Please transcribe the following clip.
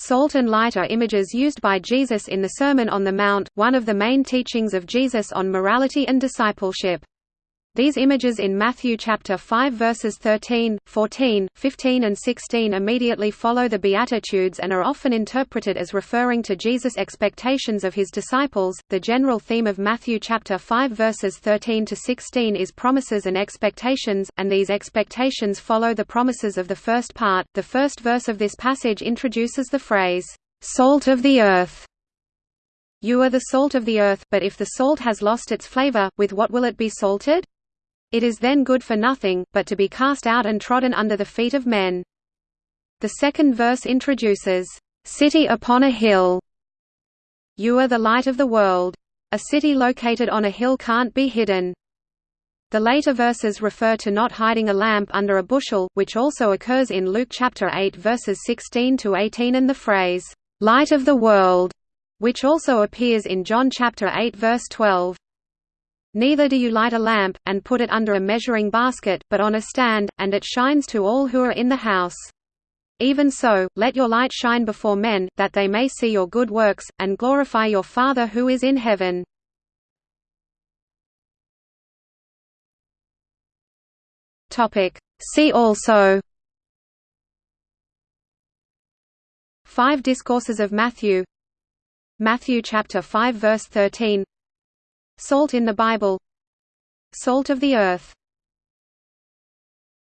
Salt and light are images used by Jesus in the Sermon on the Mount, one of the main teachings of Jesus on morality and discipleship. These images in Matthew chapter 5 verses 13, 14, 15 and 16 immediately follow the Beatitudes and are often interpreted as referring to Jesus' expectations of his disciples. The general theme of Matthew chapter 5 verses 13 to 16 is promises and expectations, and these expectations follow the promises of the first part. The first verse of this passage introduces the phrase, "salt of the earth." You are the salt of the earth, but if the salt has lost its flavor, with what will it be salted? It is then good for nothing, but to be cast out and trodden under the feet of men. The second verse introduces, "...city upon a hill." You are the light of the world. A city located on a hill can't be hidden. The later verses refer to not hiding a lamp under a bushel, which also occurs in Luke chapter 8 verses 16 to 18 and the phrase, "light of the world," which also appears in John chapter 8 verse 12. Neither do you light a lamp, and put it under a measuring basket, but on a stand, and it shines to all who are in the house. Even so, let your light shine before men, that they may see your good works, and glorify your Father who is in heaven. See also Five Discourses of Matthew Matthew chapter 5 verse 13 Salt in the Bible Salt of the earth